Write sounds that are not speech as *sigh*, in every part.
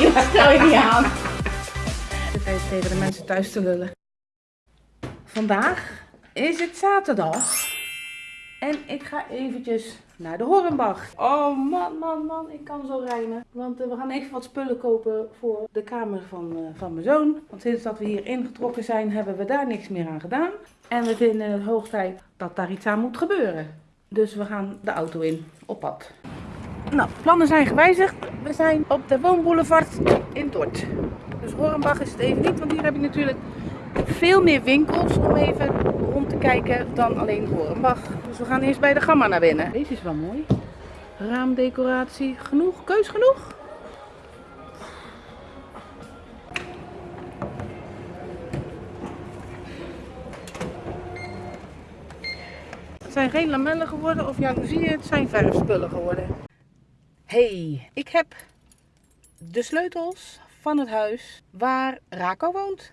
joh, stel je niet aan. Even tegen de mensen thuis te lullen. Vandaag is het zaterdag. En ik ga eventjes naar de Hornbach. Oh man, man, man, ik kan zo rijmen. Want eh, we gaan even wat spullen kopen voor de kamer van, eh, van mijn zoon. Want sinds dat we hier ingetrokken zijn, hebben we daar niks meer aan gedaan. En we vinden het hoog tijd dat daar iets aan moet gebeuren. Dus we gaan de auto in, op pad. Nou, plannen zijn gewijzigd. We zijn op de Woonboulevard in Dort. Dus Hornbach is het even niet, want hier heb je natuurlijk veel meer winkels om even rond te kijken dan alleen Hornbach. Dus we gaan eerst bij de Gamma naar binnen. Deze is wel mooi. Raamdecoratie, genoeg, keus genoeg. Het zijn geen lamellen geworden of jaloezieën, het zijn verfspullen geworden. Hey, ik heb de sleutels van het huis waar Rako woont.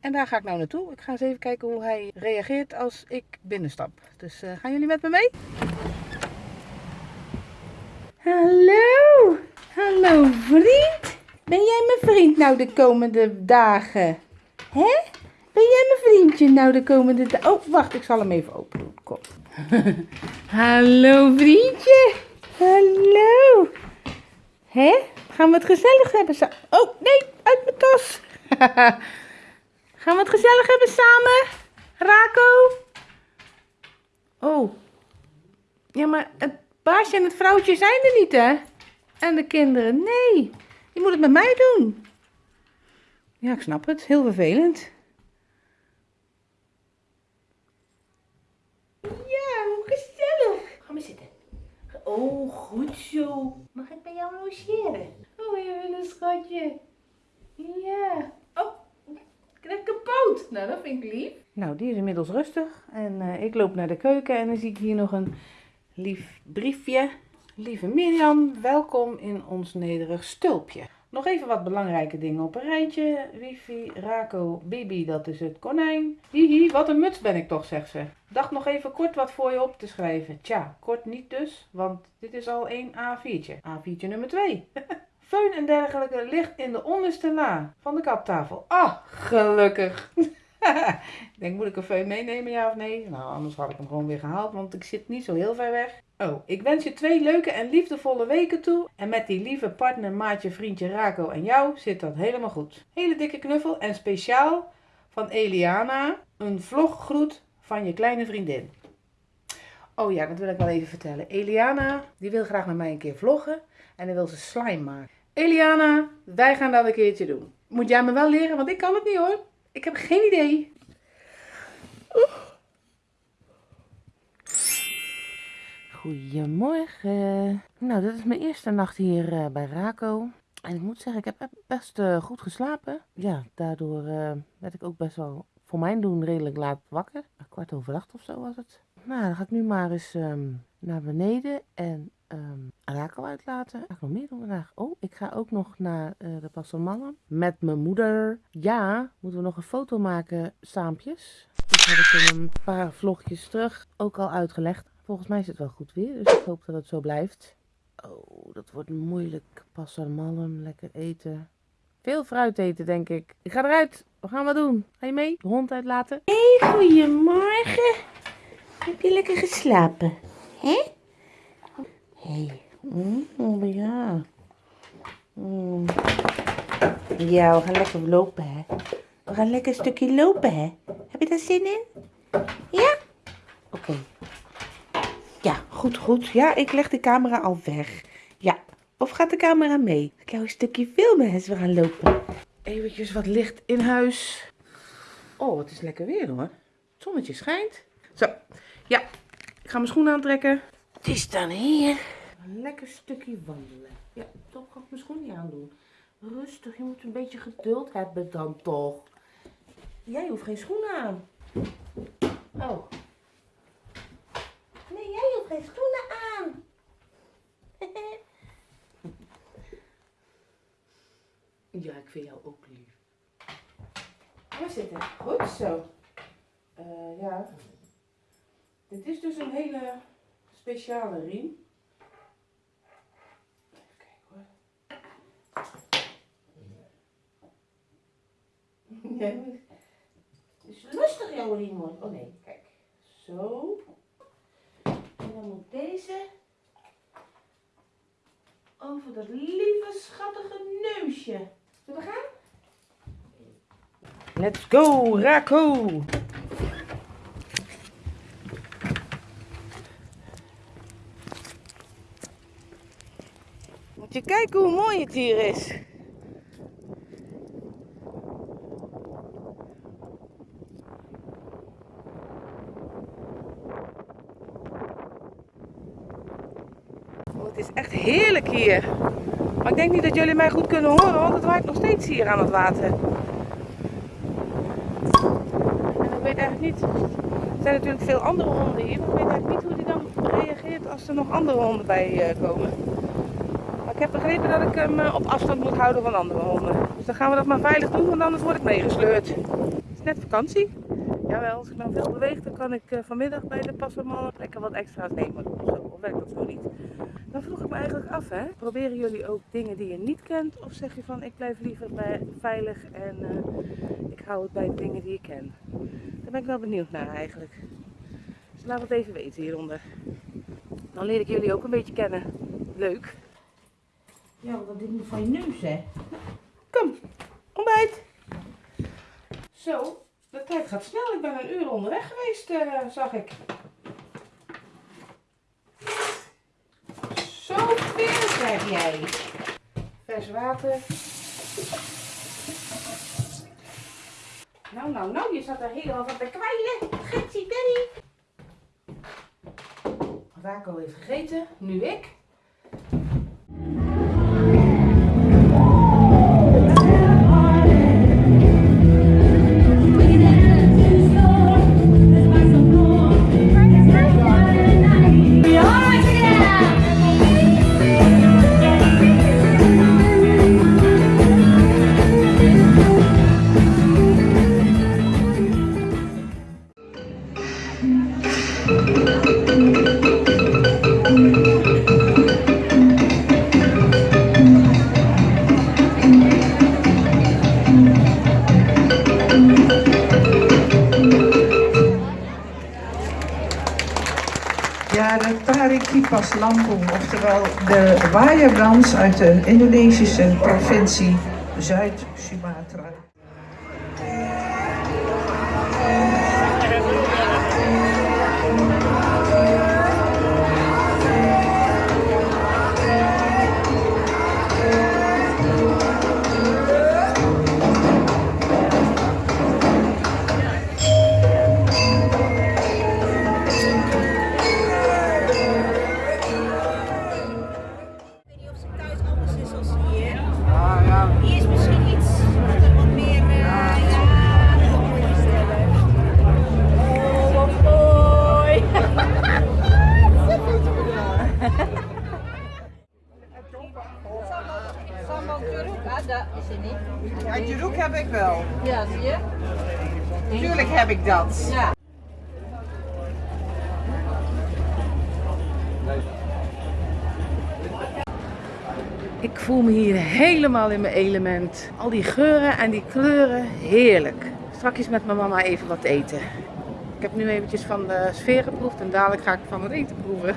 En daar ga ik nou naartoe. Ik ga eens even kijken hoe hij reageert als ik binnenstap. Dus uh, gaan jullie met me mee? Hallo! Hallo vriend! Ben jij mijn vriend nou de komende dagen? Hè? Ben jij mijn vriendje nou de komende dagen? Oh, wacht, ik zal hem even open doen. Kom. *laughs* Hallo vriendje! Hallo! Hè? Gaan we het gezellig hebben samen? Oh, nee, uit mijn tas! *laughs* Gaan we het gezellig hebben samen? Rako? Oh. Ja, maar het baasje en het vrouwtje zijn er niet, hè? En de kinderen. Nee, je moet het met mij doen. Ja, ik snap het. Heel vervelend. Ja, hoe gezellig. Ga maar zitten. Oh, goed zo. Mag ik bij jou logeren? Oh, je een schatje. Ja. Oh, ik kapot. Nou, dat vind ik lief. Nou, die is inmiddels rustig. En uh, ik loop naar de keuken en dan zie ik hier nog een lief briefje. Lieve Mirjam, welkom in ons nederig stulpje. Nog even wat belangrijke dingen op een rijtje. Wifi, Rako, Bibi, dat is het konijn. Hihi, wat een muts ben ik toch, zegt ze. Dacht nog even kort wat voor je op te schrijven. Tja, kort niet dus, want dit is al een A4'tje. A4'tje nummer 2. *laughs* Föhn en dergelijke ligt in de onderste la van de kaptafel. Ah, gelukkig. *laughs* *laughs* ik denk, moet ik een föhn meenemen, ja of nee? Nou, anders had ik hem gewoon weer gehaald, want ik zit niet zo heel ver weg. Oh, ik wens je twee leuke en liefdevolle weken toe. En met die lieve partner, maatje, vriendje Rako en jou zit dat helemaal goed. Hele dikke knuffel en speciaal van Eliana een vloggroet van je kleine vriendin. Oh ja, dat wil ik wel even vertellen. Eliana, die wil graag met mij een keer vloggen en dan wil ze slime maken. Eliana, wij gaan dat een keertje doen. Moet jij me wel leren, want ik kan het niet hoor. Ik heb geen idee. Goedemorgen. Nou, dit is mijn eerste nacht hier uh, bij Rako. En ik moet zeggen, ik heb best uh, goed geslapen. Ja, daardoor uh, werd ik ook best wel voor mijn doen redelijk laat wakker. Kwart over acht of zo was het. Nou, dan ga ik nu maar eens um, naar beneden en um, Rako uitlaten. Ga ik nog meer doen vandaag? Oh, ik ga ook nog naar uh, de Passelmannen met mijn moeder. Ja, moeten we nog een foto maken saampjes. Dat heb ik in een paar vlogjes terug ook al uitgelegd. Volgens mij is het wel goed weer, dus ik hoop dat het zo blijft. Oh, dat wordt moeilijk. Passelmalm, lekker eten. Veel fruit eten, denk ik. Ik ga eruit. We gaan wat doen. Ga je mee? De hond uitlaten. Hey, goedemorgen. Heb je lekker geslapen? Hè? Hey. Mm, ja. Mm. Ja, we gaan lekker lopen, hè. We gaan lekker een stukje lopen, hè. Heb je daar zin in? Ja? Oké. Ja, goed, goed. Ja, ik leg de camera al weg. Ja. Of gaat de camera mee? Ik jou een stukje filmen als we gaan lopen. Eventjes wat licht in huis. Oh, het is lekker weer hoor. Het zonnetje schijnt. Zo. Ja, ik ga mijn schoenen aantrekken. Het is dan hier. Lekker stukje wandelen. Ja, toch ga ik mijn schoenen aandoen. Rustig, je moet een beetje geduld hebben dan toch. Jij hoeft geen schoenen aan. Oh. Nee, jij hoeft geen schoenen aan. *laughs* ja, ik vind jou ook lief. Waar zit het? Goed zo. Uh, ja. Dit is dus een hele speciale riem. *laughs* Het is rustig jouw mooi. Oh nee, kijk. Zo. En dan moet deze over dat lieve schattige neusje. Zullen we gaan? Let's go, Rako! Je kijken hoe mooi het hier is. Oh, het is echt heerlijk hier. Maar ik denk niet dat jullie mij goed kunnen horen, want het waait nog steeds hier aan het water. En ik weet eigenlijk niet. Er zijn natuurlijk veel andere honden hier, maar ik weet eigenlijk niet hoe die dan reageert als er nog andere honden bij uh, komen. Ik heb begrepen dat ik hem uh, op afstand moet houden van andere honden. Dus dan gaan we dat maar veilig doen, want anders word ik meegesleurd. Het is net vakantie. Jawel, als ik nou veel beweeg, dan kan ik uh, vanmiddag bij de passerman lekker wat extra's nemen. Of, zo. of werkt dat zo niet? Dan vroeg ik me eigenlijk af, hè? proberen jullie ook dingen die je niet kent? Of zeg je van, ik blijf liever bij, veilig en uh, ik hou het bij de dingen die ik ken? Daar ben ik wel benieuwd naar eigenlijk. Dus laat het even weten hieronder. Dan leer ik jullie ook een beetje kennen. Leuk. Ja, want dat ding moet van je neus, hè? Kom, ontbijt. Zo, de tijd gaat snel. Ik ben een uur onderweg geweest, uh, zag ik. Zoveel heb jij. Vers water. Nou, nou, nou, je zat er helemaal van te kwijlen. Gitsie Danny. Rako heeft gegeten, nu ik. Lampung, oftewel de waaierbrand uit de Indonesische provincie Zuid-Sumatra. Ik voel me hier helemaal in mijn element. Al die geuren en die kleuren, heerlijk. Straks met mijn mama even wat eten. Ik heb nu eventjes van de sfeer geproefd en dadelijk ga ik van het eten proeven.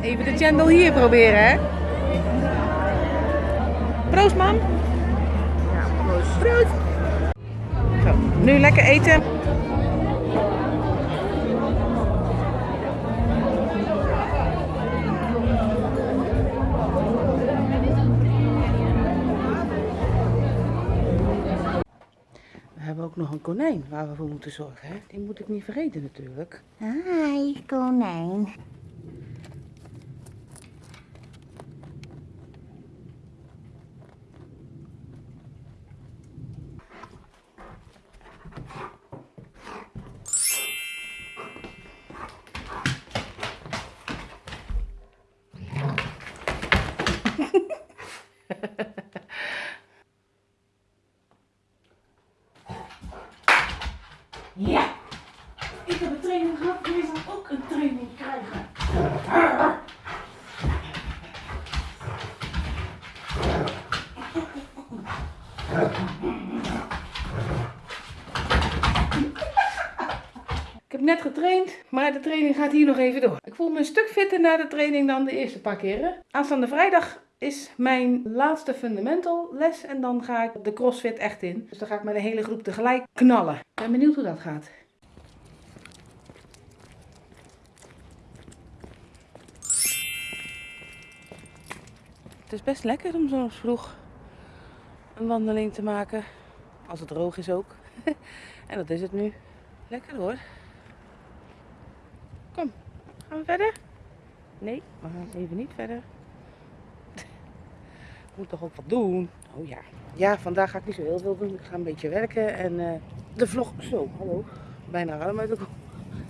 Even de chendel hier proberen, hè? Proost, mam. Ja, proost. Proost. Zo, nu lekker eten. We hebben ook nog een konijn waar we voor moeten zorgen. Hè? Die moet ik niet vergeten natuurlijk. Hi, konijn. *laughs* ja, ik heb een training gehad, jij zal ook een training krijgen. Ik heb net getraind, maar de training gaat hier nog even door. Ik voel me een stuk fitter na de training dan de eerste paar keren. Aanstaande vrijdag is mijn laatste fundamental les en dan ga ik de crossfit echt in. Dus dan ga ik met de hele groep tegelijk knallen. Ik ben benieuwd hoe dat gaat. Het is best lekker om zo vroeg een wandeling te maken. Als het droog is ook. *laughs* en dat is het nu. Lekker hoor. Kom, gaan we verder? Nee, we gaan even niet verder. Moet toch ook wat doen? Oh ja. Ja, vandaag ga ik niet zo heel veel doen. Ik ga een beetje werken en eh, de vlog... Zo, hallo. Bijna arm uit de kop.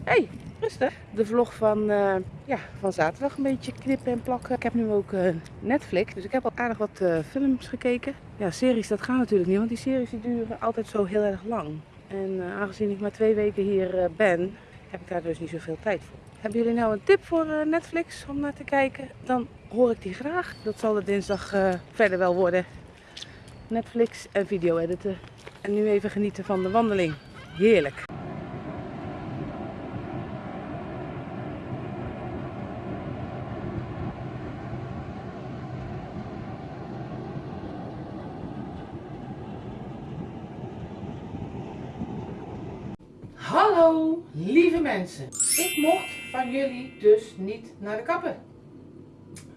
hey, rustig. De vlog van, eh, ja, van zaterdag een beetje knippen en plakken. Ik heb nu ook eh, Netflix, dus ik heb al aardig wat films gekeken. Ja, series dat gaat natuurlijk niet, want die series die duren altijd zo heel erg lang. En aangezien ik maar twee weken hier ben, heb ik daar dus niet zoveel tijd voor. Hebben jullie nou een tip voor eh, Netflix om naar te kijken? Dan hoor ik die graag. Dat zal de dinsdag eh, verder wel worden. Netflix en video editen. En nu even genieten van de wandeling. Heerlijk. Hallo, lieve mensen. Ik mocht van jullie dus niet naar de kapper.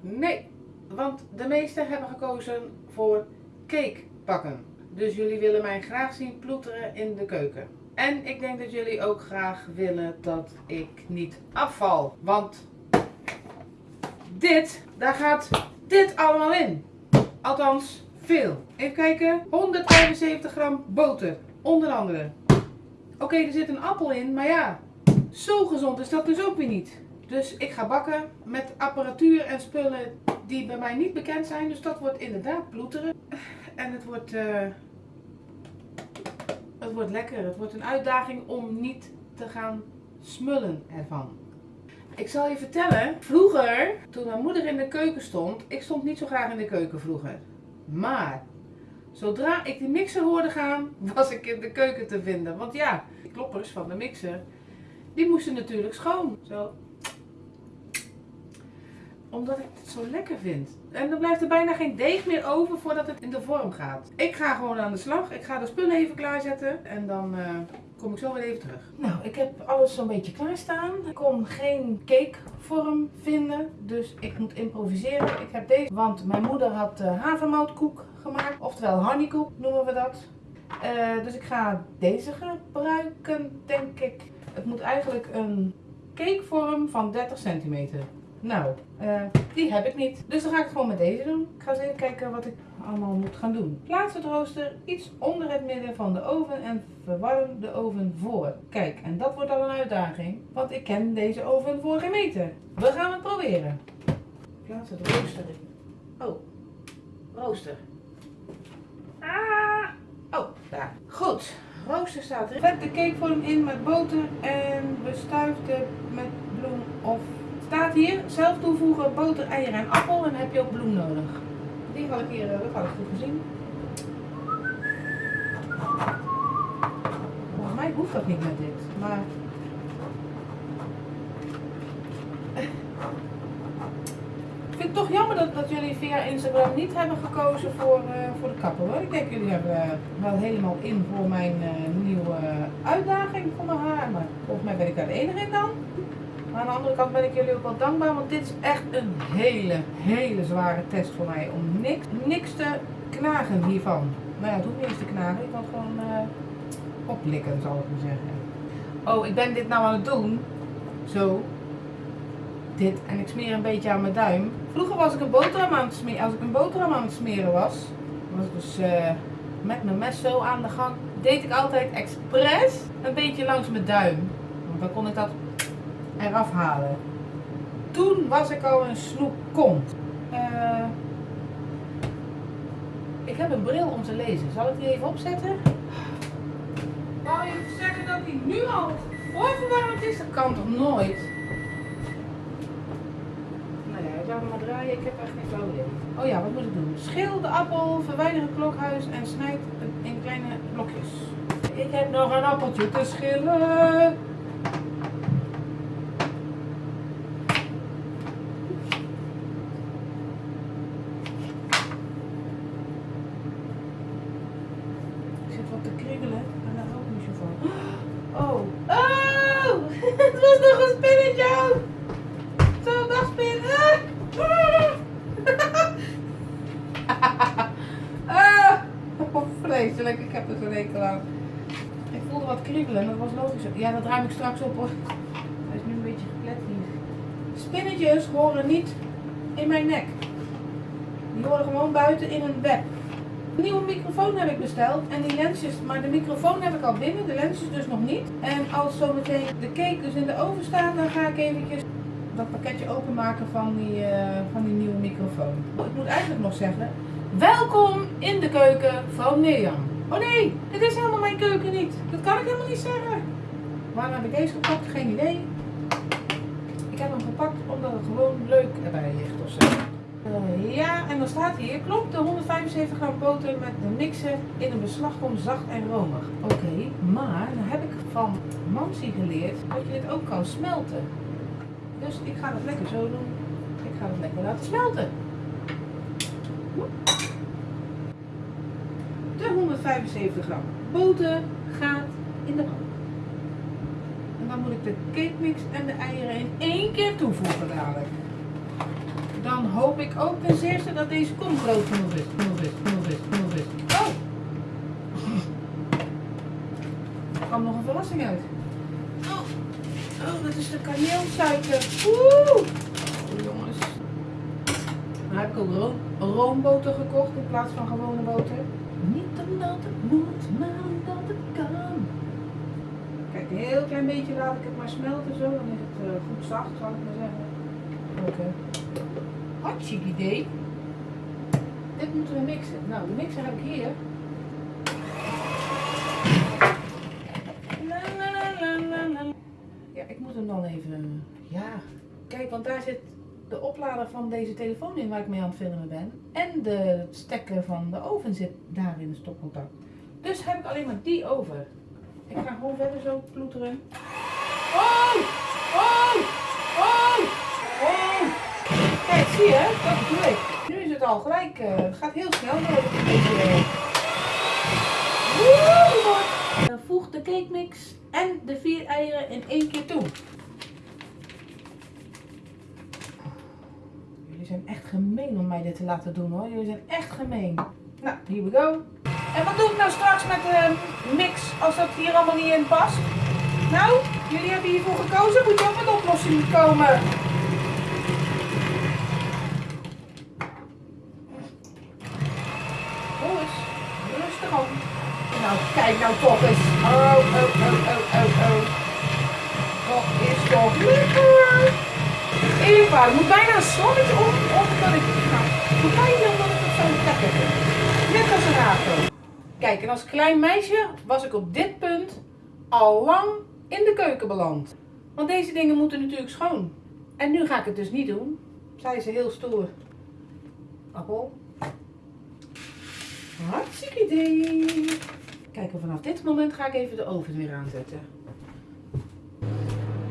Nee, want de meesten hebben gekozen voor cake bakken. Dus jullie willen mij graag zien ploeteren in de keuken. En ik denk dat jullie ook graag willen dat ik niet afval. Want dit, daar gaat dit allemaal in. Althans, veel. Even kijken. 175 gram boter. Onder andere. Oké, er zit een appel in, maar ja, zo gezond is dat dus ook weer niet. Dus ik ga bakken met apparatuur en spullen die bij mij niet bekend zijn. Dus dat wordt inderdaad ploeteren. En het wordt, eh, het wordt lekker. Het wordt een uitdaging om niet te gaan smullen ervan. Ik zal je vertellen, vroeger, toen mijn moeder in de keuken stond, ik stond niet zo graag in de keuken vroeger. Maar Zodra ik die mixer hoorde gaan, *laughs* was ik in de keuken te vinden. Want ja, kloppers van de mixer, die moesten natuurlijk schoon. Zo. Omdat ik het zo lekker vind. En dan blijft er bijna geen deeg meer over voordat het in de vorm gaat. Ik ga gewoon aan de slag. Ik ga de spullen even klaarzetten. En dan eh, kom ik zo weer even terug. Nou, ik heb alles zo'n beetje klaarstaan. Ik kon geen cakevorm vinden. Dus ik moet improviseren. Ik heb deze, want mijn moeder had uh, havermoutkoek gemaakt. Oftewel honeykoek noemen we dat. Eh, dus ik ga deze gebruiken, denk ik. Het moet eigenlijk een cakevorm van 30 centimeter. Nou, eh, die heb ik niet. Dus dan ga ik het gewoon met deze doen. Ik ga eens even kijken wat ik allemaal moet gaan doen. Plaats het rooster iets onder het midden van de oven en verwarm de oven voor. Kijk, en dat wordt al een uitdaging, want ik ken deze oven voor geen meter. We gaan het proberen. Plaats het rooster in. Oh, rooster. Ah! Oh, daar. Goed. Rooster staat erin. Vet de cakevorm in met boter en bestuif de met bloem of... Staat hier, zelf toevoegen boter, eieren en appel en dan heb je ook bloem nodig. Die had ik hier, eh, dat had ik goed gezien. Volgens mij hoeft dat niet met dit, maar... Ik vind toch jammer dat, dat jullie via Instagram niet hebben gekozen voor, eh, voor de kapper hoor. Ik denk jullie hebben eh, wel helemaal in voor mijn eh, nieuwe uitdaging voor mijn haar. Maar volgens mij ben ik daar de enige in dan. Maar aan de andere kant ben ik jullie ook wel dankbaar, want dit is echt een hele, hele zware test voor mij. Om niks, niks te knagen hiervan. Nou ja, het hoeft niet eens te knagen, ik kan gewoon oplikken zal ik maar zeggen. Oh, ik ben dit nou aan het doen. Zo. Dit. En ik smeer een beetje aan mijn duim. Vroeger was ik een boterham aan het smeren. Als ik een boterham aan het smeren was, was ik dus eh, met mijn mes zo aan de gang. Deed ik altijd expres een beetje langs mijn duim. Want dan kon ik dat eraf halen. Toen was ik al een snoep kont. Eh, ik heb een bril om te lezen. Zal ik die even opzetten? Wou je zeggen dat die nu al voorverwarmd is? Dat kan toch nooit? Nou ja, ik laat me maar draaien. Ik heb echt geen flauw idee. Oh ja, wat moet ik doen? Schil de appel, verwijder het klokhuis en snijd in kleine blokjes. Ik heb nog een appeltje te schillen. Ik zit wat te kriebelen en daar hou ik niet zo van. Oh. Oh! Het was nog een spinnetje ook! Zo, dag spin! Ah! Oh, vreselijk, ik heb er zo'n hekel aan. Ik voelde wat kriebelen en dat was logisch. Ja, dat ruim ik straks op hoor. Hij is nu een beetje geplet hier. Spinnetjes horen niet in mijn nek. Die horen gewoon buiten in een web. Een nieuwe microfoon heb ik besteld en die lensjes, maar de microfoon heb ik al binnen, de lensjes dus nog niet. En als zometeen de cake dus in de oven staat, dan ga ik eventjes dat pakketje openmaken van die, eh, van die nieuwe microfoon. Ik moet eigenlijk nog zeggen, welkom in de keuken van Mirjam. Oh nee, dit is helemaal mijn keuken niet. Dat kan ik helemaal niet zeggen. Waarom heb ik deze gepakt? Geen idee. Ik heb hem gepakt omdat het gewoon leuk erbij ligt of zo. Eh, ja, en dan staat hier, klopt de 175 gram boter met de mixer in een beslag komt zacht en romig. Oké, maar dan heb ik van Mansi geleerd dat je dit ook kan smelten. Dus ik ga dat lekker zo doen. Ik ga het lekker laten smelten. De 175 gram boter gaat in de pan. Dan moet ik de cake mix en de eieren in één keer toevoegen dadelijk. Dan hoop ik ook ten zeerste dat deze kom groot genoeg is. Genoeg is, genoeg is, genoeg is. Oh! Er kwam nog een verrassing uit. Oh, oh dat is de kaneelsuiker. Oeh! Oh, jongens. Dan heb ik ook room, roomboter gekocht in plaats van gewone boter. Niet omdat het moet, maar omdat het kan. Een heel klein beetje laat ik het maar smelten zo. Dan is het eh, goed zacht, zal ik maar zeggen. Oké. Hartstikke idee. Dit moeten we mixen. Nou, de mixer heb ik hier. Ja, ik moet hem dan even. Ja, kijk, want daar zit de oplader van deze telefoon in waar ik mee aan het filmen ben. En de stekker van de oven zit daar in het stopcontact. Dus heb ik alleen maar die over. Ik ga gewoon verder zo ploeteren. Oh! Oh! Oh! Oh! Kijk, zie je? Dat bedoel ik. Nu is het al gelijk. eh, het gaat heel snel. door. Woe! Eh, Voeg de cake mix en de vier eieren in één keer toe. Jullie zijn echt gemeen om mij dit te laten doen hoor. Jullie zijn echt gemeen. Nou, here we go. En wat doe ik nou straks met de mix als dat hier allemaal niet in past? Nou, jullie hebben hiervoor gekozen. Moet je ook met oplossingen komen. Jongens, rustig op. Nou, kijk nou toch eens. Oh, oh, oh, oh, oh, oh. Dat is toch lekker. Eva, er moet bijna een slammetje om, omdat ik... Nou, kan je dan dat ik het zo lekker vind? Net als een. Kijk, en als klein meisje was ik op dit punt al lang in de keuken beland. Want deze dingen moeten natuurlijk schoon. En nu ga ik het dus niet doen. Zij ze heel stoer. Appel. Hartstikke idee. Kijk, vanaf dit moment ga ik even de oven weer aanzetten.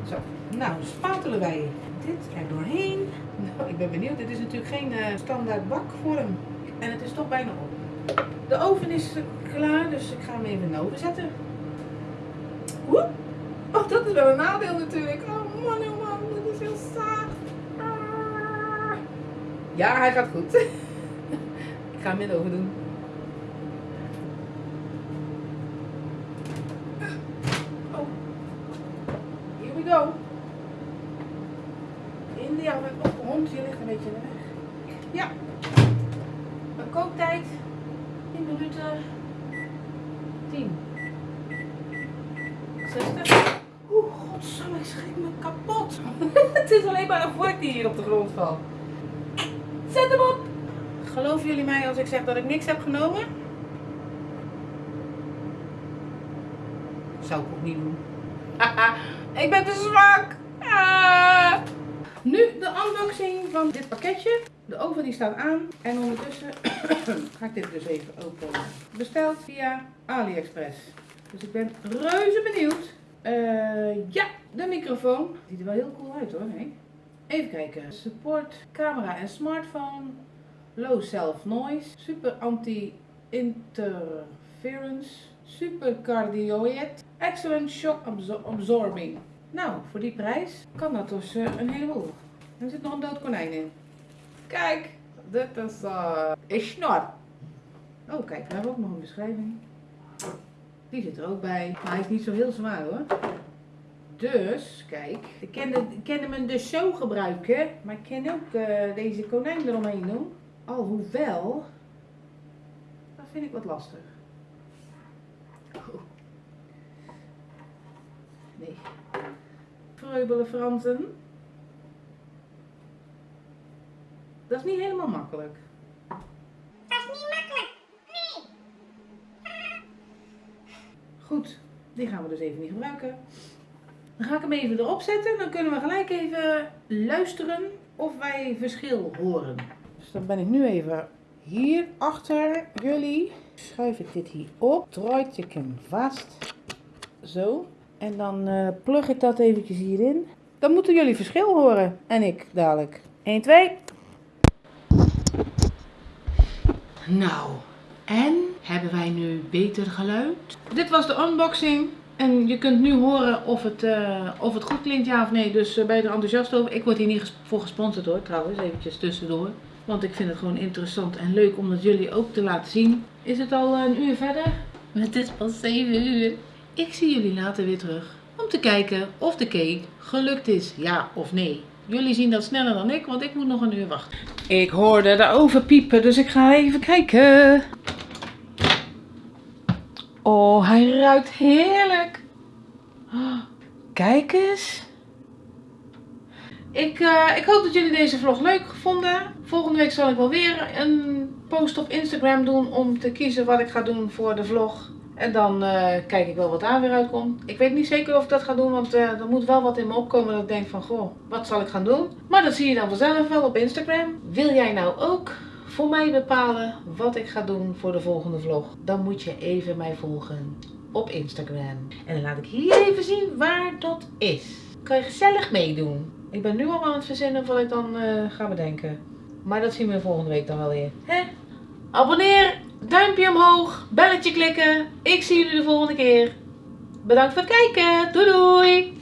Zo, nou spatelen wij dit er doorheen. Nou, ik ben benieuwd. Dit is natuurlijk geen eh, standaard bakvorm. En het is toch bijna op. De oven is klaar, dus ik ga hem even in de oven zetten. Oeh. Oh, dat is wel een nadeel natuurlijk. Oh man, oh man, dit is heel zacht. Ah. Ja, hij gaat goed. *laughs* ik ga hem in de doen. Oh. Here we go. In de oven. Oh, hond, je ligt een beetje weg. Ja. Een kooktijd. 10 minuten. 10. 60. Oeh, godsamme, ik schrik me kapot. *laughs* Het is alleen maar een vork die hier op de grond valt. Zet hem op. Geloven jullie mij als ik zeg dat ik niks heb genomen? Zou ik ook niet doen. *laughs* ik ben te zwak. Ah. Nu de unboxing van dit pakketje. De oven die staat aan. En ondertussen *coughs* ga ik dit dus even openen. Besteld via AliExpress. Dus ik ben reuze benieuwd. Eh, ja, de microfoon. Ziet er wel heel cool uit hoor. Even kijken. Support camera en smartphone. Low self noise. Super anti-interference. Super cardioid. Excellent shock absor- absorbing. Nou, voor die prijs kan dat dus eh, een heleboel. Er zit nog een dood konijn in. Kijk, dit is eh een snor. Oh, kijk, we hebben ook nog een beschrijving. Die zit er ook bij. Maar hij is niet zo heel zwaar hoor. Dus, kijk. Ik kan hem dus zo gebruiken. Maar ik kan ook eh, deze konijn eromheen doen. Alhoewel. Dat vind ik wat lastig. Oh. Nee. Vreubelen Fransen. Dat is niet helemaal makkelijk. Dat is niet makkelijk. Goed, die gaan we dus even niet gebruiken. Dan ga ik hem even erop zetten. Dan kunnen we gelijk even luisteren of wij verschil horen. Dus dan ben ik nu even hier achter jullie. Schuif ik dit hier op. Draai ik hem vast. Zo. En dan eh plug ik dat eventjes hierin. Dan moeten jullie verschil horen. En ik dadelijk. 1, 2. Nou, en hebben wij nu beter geluid? Dit was de unboxing. En je kunt nu horen of het, eh, of het goed klinkt, ja of nee. Dus eh, ben je er enthousiast over? Ik word hier niet ges- voor gesponsord hoor, trouwens. Eventjes tussendoor. Want ik vind het gewoon interessant en leuk om dat jullie ook te laten zien. Is het al een uur verder? Het is pas 7 uur. Ik zie jullie later weer terug. Om te kijken of de cake gelukt is, ja of nee. Jullie zien dat sneller dan ik, want ik moet nog een uur wachten. Ik hoorde de oven piepen, dus ik ga even kijken. Oh, hij ruikt heerlijk. Oh, Kijk eens. Ik, eh, ik hoop dat jullie deze vlog leuk vonden. Volgende week zal ik wel weer een post op Instagram doen om te kiezen wat ik ga doen voor de vlog. En dan eh, kijk ik wel wat daar weer uitkomt. Ik weet niet zeker of ik dat ga doen, want eh, er moet wel wat in me opkomen dat ik denk van, goh, wat zal ik gaan doen? Maar dat zie je dan vanzelf wel op Instagram. Wil jij nou ook voor mij bepalen wat ik ga doen voor de volgende vlog? Dan moet je even mij volgen op Instagram. En dan laat ik hier even zien waar dat is. Kan je gezellig meedoen. Ik ben nu al aan het verzinnen wat ik dan eh, ga bedenken. Maar dat zien we volgende week dan wel weer. Hè? Abonneer, duimpje omhoog, belletje klikken. Ik zie jullie de volgende keer. Bedankt voor het kijken. Doei doei!